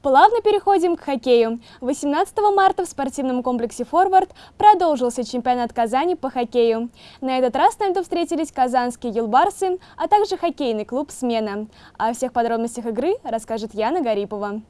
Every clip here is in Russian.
Плавно переходим к хоккею. 18 марта в спортивном комплексе «Форвард» продолжился чемпионат Казани по хоккею. На этот раз на льду встретились казанские юлбарсы, а также хоккейный клуб «Смена». О всех подробностях игры расскажет Яна Гарипова.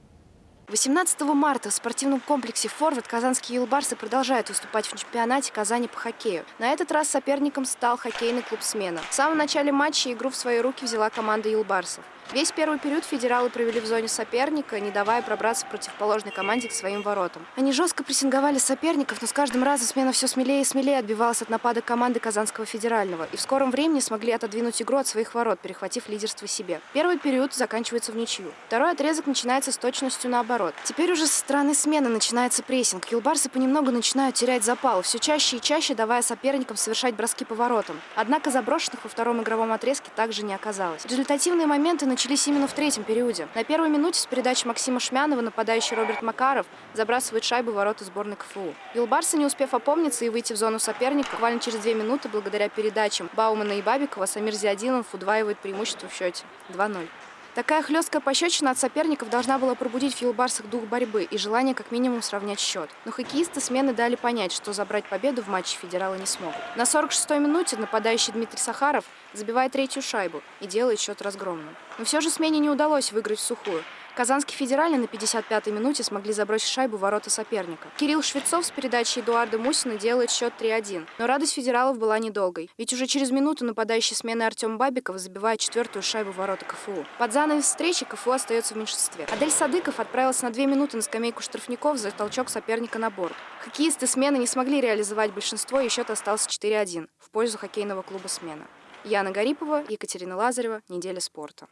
18 марта в спортивном комплексе «Форвард» казанские юлбарсы продолжают выступать в чемпионате Казани по хоккею. На этот раз соперником стал хоккейный клуб «Смена». В самом начале матча игру в свои руки взяла команда юлбарсов. Весь первый период федералы провели в зоне соперника, не давая пробраться противоположной команде к своим воротам. Они жестко прессинговали соперников, но с каждым разом смена все смелее и смелее отбивалась от напада команды Казанского федерального и в скором времени смогли отодвинуть игру от своих ворот, перехватив лидерство себе. Первый период заканчивается в ничью. Второй отрезок начинается с точностью наоборот. Теперь уже со стороны смены начинается прессинг. Юлбарсы понемногу начинают терять запал, все чаще и чаще давая соперникам совершать броски по воротам. Однако заброшенных во втором игровом отрезке также не оказалось. Результативные моменты начались именно в третьем периоде. На первой минуте с передачи Максима Шмянова нападающий Роберт Макаров забрасывает шайбу в ворота сборной КФУ. Юлбарсы, не успев опомниться и выйти в зону соперника, буквально через две минуты, благодаря передачам Баумана и Бабикова, Самир Зиадилов удваивает преимущество в счете 2-0. Такая хлесткая пощечина от соперников должна была пробудить в Юлбарсах дух борьбы и желание как минимум сравнять счет. Но хоккеисты смены дали понять, что забрать победу в матче федералы не смогут. На 46-й минуте нападающий Дмитрий Сахаров забивает третью шайбу и делает счет разгромным. Но все же смене не удалось выиграть в сухую. Казанский федеральный на 55-й минуте смогли забросить шайбу в ворота соперника. Кирилл Швецов с передачей Эдуарда Мусина делает счет 3-1. Но радость федералов была недолгой. Ведь уже через минуту нападающий смены Артем Бабиков забивает четвертую шайбу в ворота КФУ. Под занавес встречи КФУ остается в меньшинстве. Адель Садыков отправился на две минуты на скамейку штрафников за толчок соперника на борт. Хоккеисты смены не смогли реализовать большинство, и счет остался 4-1 в пользу хоккейного клуба «Смена». Яна Гарипова, Екатерина Лазарева. Неделя спорта.